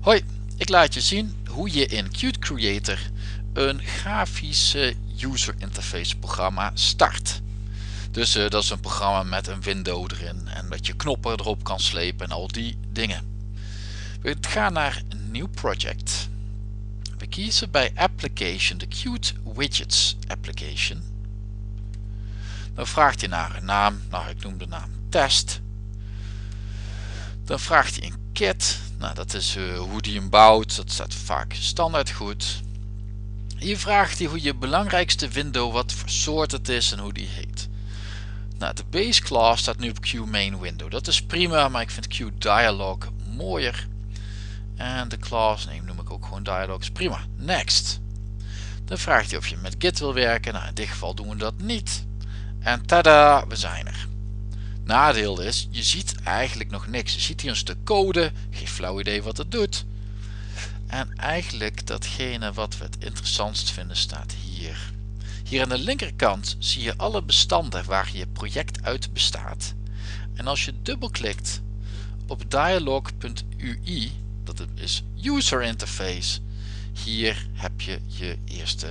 Hoi, ik laat je zien hoe je in Qt Creator een grafische user interface programma start. Dus uh, dat is een programma met een window erin en dat je knoppen erop kan slepen en al die dingen. We gaan naar nieuw project. We kiezen bij Application de Qt Widgets Application. Dan vraagt hij naar een naam, nou ik noem de naam Test. Dan vraagt hij een kit, nou dat is uh, hoe die hem bouwt, dat staat vaak standaard goed. Hier vraagt hij hoe je belangrijkste window, wat voor soort het is en hoe die heet. Nou, de base class staat nu op Q main window. Dat is prima, maar ik vind Q dialog mooier. En de class name noem ik ook gewoon dialogs. Prima. Next. Dan vraagt hij of je met Git wil werken. Nou, in dit geval doen we dat niet. En tada, we zijn er. Nadeel is, je ziet eigenlijk nog niks. Je ziet hier een stuk code, geen flauw idee wat het doet. En eigenlijk datgene wat we het interessantst vinden staat hier. Hier aan de linkerkant zie je alle bestanden waar je project uit bestaat. En als je dubbelklikt op dialog.ui, dat is user interface, hier heb je je eerste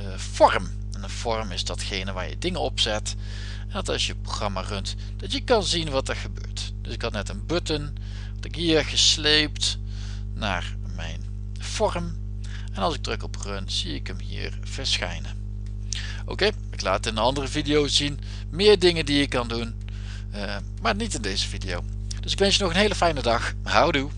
uh, vorm. En een vorm is datgene waar je dingen op zet. En dat als je programma runt, dat je kan zien wat er gebeurt. Dus ik had net een button, dat ik hier gesleept naar mijn vorm. En als ik druk op run, zie ik hem hier verschijnen. Oké, ik laat in een andere video zien meer dingen die je kan doen. Uh, maar niet in deze video. Dus ik wens je nog een hele fijne dag. Houdoe.